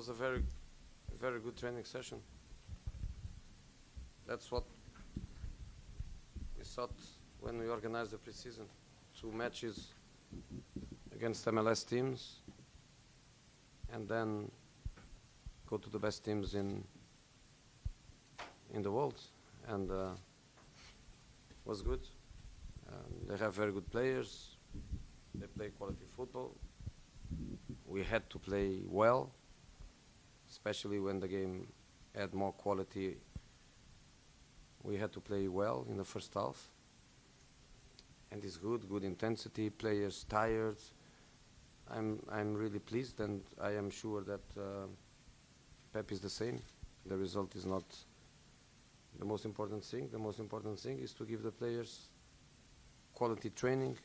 was a very, very good training session. That's what we thought when we organized the preseason. Two matches against MLS teams, and then go to the best teams in in the world, and uh, was good. Um, they have very good players. They play quality football. We had to play well, especially when the game had more quality. We had to play well in the first half. And it's good, good intensity, players tired. I'm, I'm really pleased and I am sure that uh, Pep is the same. The result is not the most important thing. The most important thing is to give the players quality training